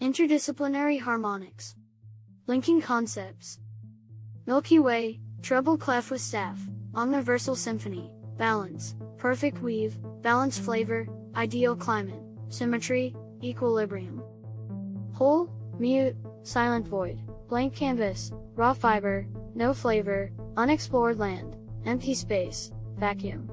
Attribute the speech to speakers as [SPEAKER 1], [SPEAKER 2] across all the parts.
[SPEAKER 1] Interdisciplinary harmonics. Linking concepts. Milky Way, treble clef with staff, omniversal symphony, balance, perfect weave, balanced flavor, ideal climate, symmetry, equilibrium. Whole, mute, silent void, blank canvas, raw fiber, no flavor, unexplored land, empty space, vacuum.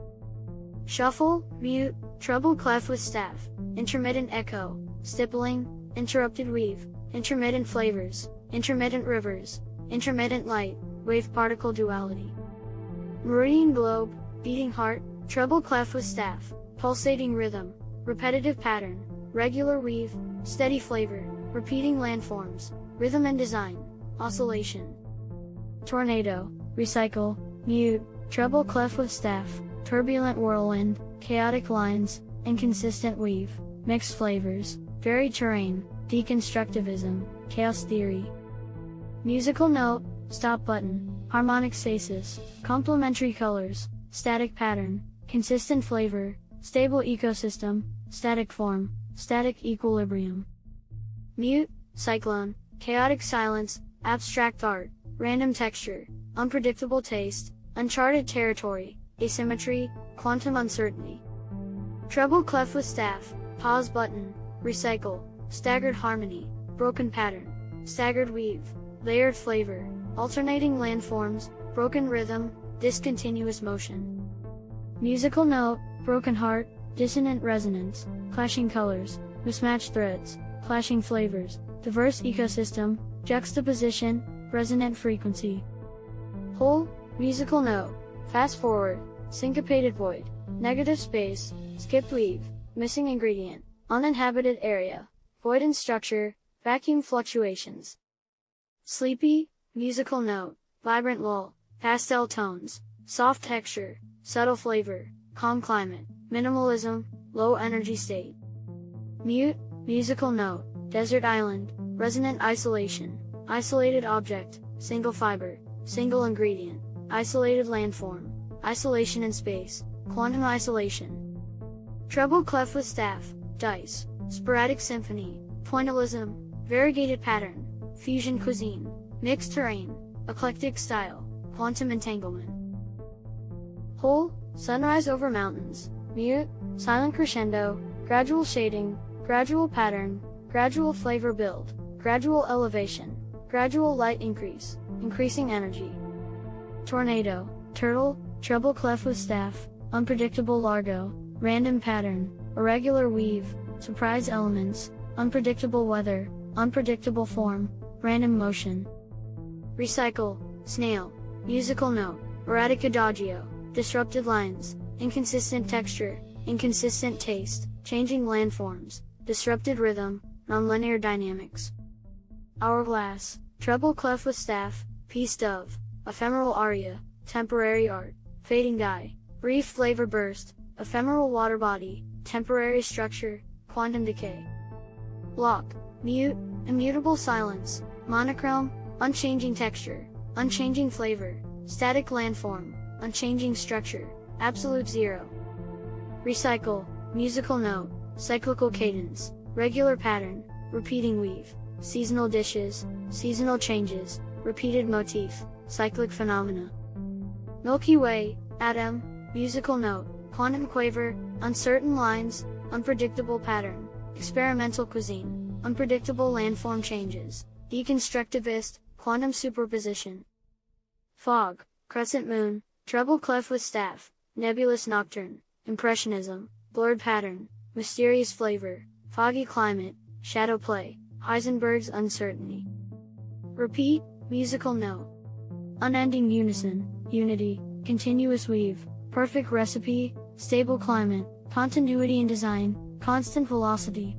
[SPEAKER 1] Shuffle, mute, treble clef with staff, intermittent echo, stippling, interrupted weave, intermittent flavors, intermittent rivers, intermittent light, wave particle duality. Meridian globe, beating heart, treble clef with staff, pulsating rhythm, repetitive pattern, regular weave, steady flavor, repeating landforms, rhythm and design, oscillation. Tornado, recycle, mute, treble clef with staff, turbulent whirlwind, chaotic lines, inconsistent weave, mixed flavors, varied terrain, deconstructivism, chaos theory. Musical note, stop button, harmonic stasis, complementary colors, static pattern, consistent flavor, stable ecosystem, static form, static equilibrium. Mute, cyclone, chaotic silence, abstract art, random texture, unpredictable taste, uncharted territory, asymmetry, quantum uncertainty. Treble clef with staff, pause button, recycle, staggered harmony, broken pattern, staggered weave, layered flavor, alternating landforms, broken rhythm, discontinuous motion. Musical note, broken heart, dissonant resonance, clashing colors, mismatched threads, clashing flavors, diverse ecosystem, juxtaposition, resonant frequency. Whole, musical note, fast forward, syncopated void, negative space, skipped weave, missing ingredient, uninhabited area, void in structure, vacuum fluctuations. Sleepy, musical note, vibrant lull, pastel tones, soft texture, subtle flavor, calm climate, minimalism, low energy state. Mute, musical note, desert island, resonant isolation, isolated object, single fiber, single ingredient, isolated landform, isolation in space, quantum isolation. Treble clef with staff, dice, sporadic symphony, pointillism, variegated pattern, fusion cuisine, mixed terrain, eclectic style, quantum entanglement. Whole, sunrise over mountains, mute, silent crescendo, gradual shading, gradual pattern, gradual flavor build, gradual elevation, gradual light increase, increasing energy. Tornado, turtle, treble clef with staff, unpredictable largo, random pattern, irregular weave, surprise elements, unpredictable weather, unpredictable form, random motion. Recycle, snail, musical note, erratic adagio, disrupted lines, inconsistent texture, inconsistent taste, changing landforms, disrupted rhythm, nonlinear dynamics. Hourglass, treble clef with staff, peace dove, ephemeral aria, temporary art, fading dye, brief flavor burst, ephemeral water body, temporary structure, quantum decay. Block, mute, immutable silence, monochrome, unchanging texture, unchanging flavor, static landform, unchanging structure, absolute zero. Recycle, musical note, cyclical cadence, regular pattern, repeating weave, seasonal dishes, seasonal changes, repeated motif, cyclic phenomena. Milky Way, atom, musical note, quantum quaver, uncertain lines, unpredictable pattern, experimental cuisine, unpredictable landform changes, deconstructivist, quantum superposition. Fog, crescent moon, treble clef with staff, nebulous nocturne, impressionism, blurred pattern, mysterious flavor, foggy climate, shadow play, Heisenberg's uncertainty. Repeat, musical note. Unending unison, unity, continuous weave, perfect recipe, stable climate, continuity in design, constant velocity,